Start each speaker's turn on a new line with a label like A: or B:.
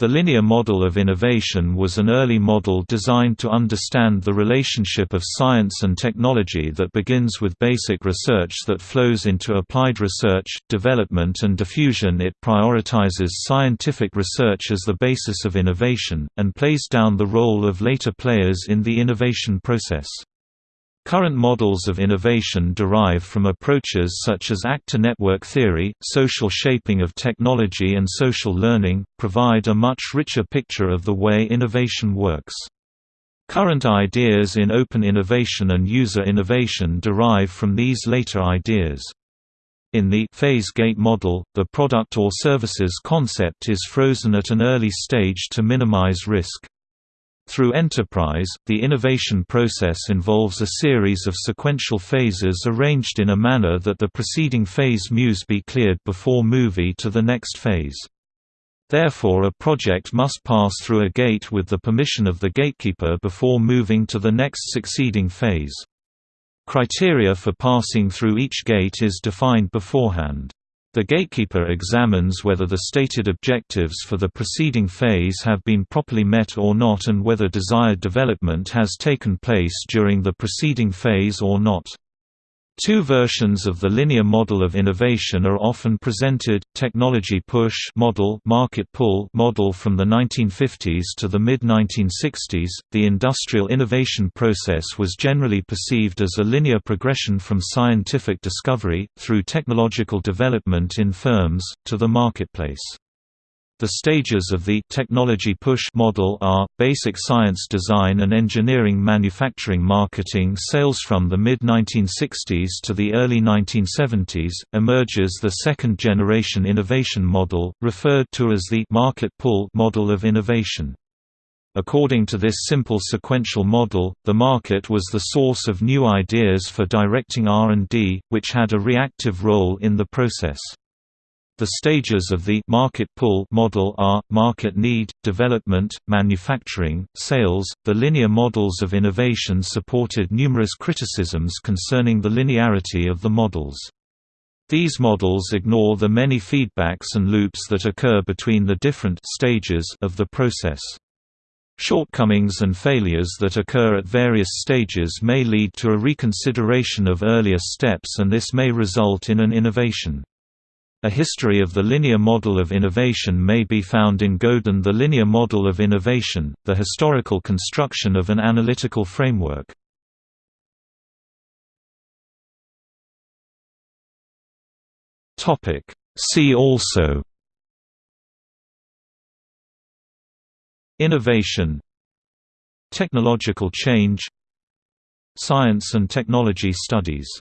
A: The linear model of innovation was an early model designed to understand the relationship of science and technology that begins with basic research that flows into applied research, development and diffusion it prioritizes scientific research as the basis of innovation, and plays down the role of later players in the innovation process. Current models of innovation derive from approaches such as actor network theory, social shaping of technology and social learning, provide a much richer picture of the way innovation works. Current ideas in open innovation and user innovation derive from these later ideas. In the phase gate model, the product or services concept is frozen at an early stage to minimize risk. Through enterprise, the innovation process involves a series of sequential phases arranged in a manner that the preceding phase muse be cleared before movie to the next phase. Therefore a project must pass through a gate with the permission of the gatekeeper before moving to the next succeeding phase. Criteria for passing through each gate is defined beforehand. The gatekeeper examines whether the stated objectives for the preceding phase have been properly met or not and whether desired development has taken place during the preceding phase or not. Two versions of the linear model of innovation are often presented, technology push model market pull model from the 1950s to the mid-1960s. The industrial innovation process was generally perceived as a linear progression from scientific discovery, through technological development in firms, to the marketplace. The stages of the technology push model are basic science design and engineering manufacturing marketing sales from the mid 1960s to the early 1970s emerges the second generation innovation model referred to as the market pull model of innovation. According to this simple sequential model, the market was the source of new ideas for directing R&D, which had a reactive role in the process. The stages of the market pull model are market need, development, manufacturing, sales. The linear models of innovation supported numerous criticisms concerning the linearity of the models. These models ignore the many feedbacks and loops that occur between the different stages of the process. Shortcomings and failures that occur at various stages may lead to a reconsideration of earlier steps and this may result in an innovation. A history of the linear model of innovation may be found in Godin The Linear Model of Innovation, the historical construction of an analytical framework. See also Innovation Technological change Science and technology studies